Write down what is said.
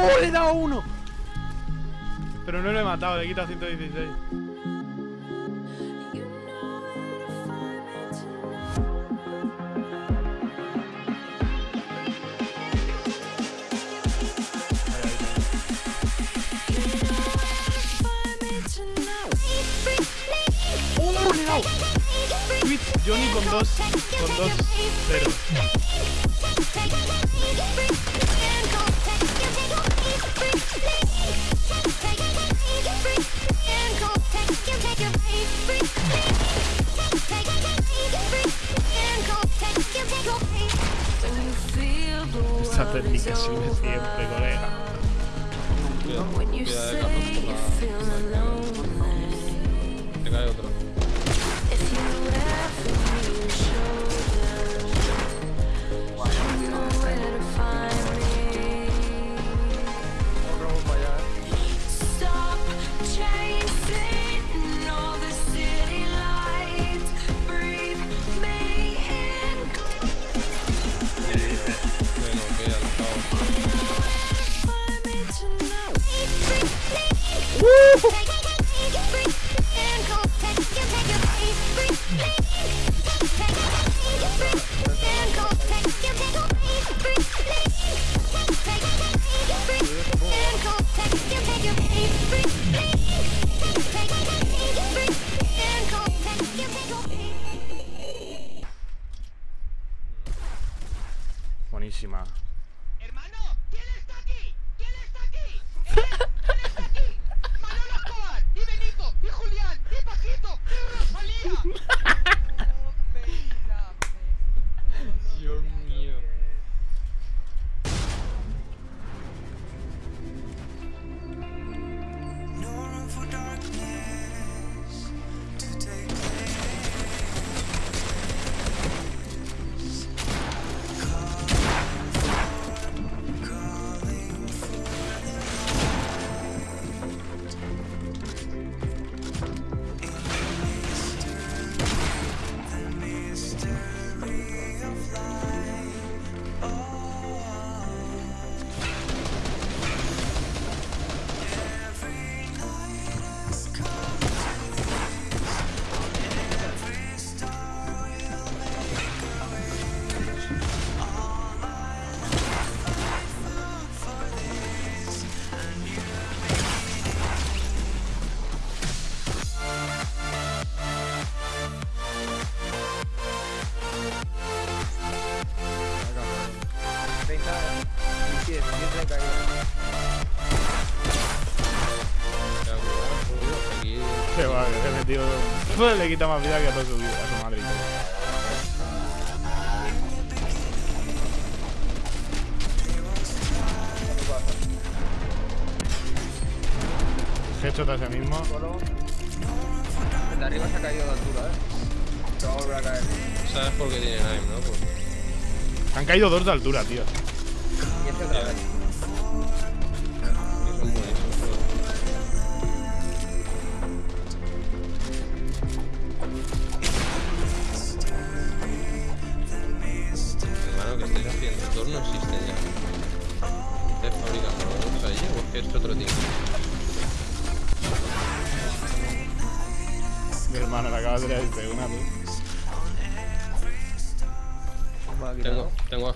¡Oh! Le he dado uno. Pero no lo he matado, le he quitado 116. ¡Oh! Le he dado. Twitch, Johnny con dos, con dos ceros. Esa técnica sirve siempre, colega. Cuidado, cuidado cae otro. Buenísima. Hermano, ¿quién está aquí? ¿Quién está aquí? que le quita más vida que a toda su vida, a su madre. Headshot a ese mismo. El de arriba se ha caído de altura, eh. Se va a volver a caer. ¿Sabes por qué tiene aim, no? Pues, Han caído dos de altura, tío. Y este otra vez. Mi hermano, le acabas de decir una, tú. Tengo, tengo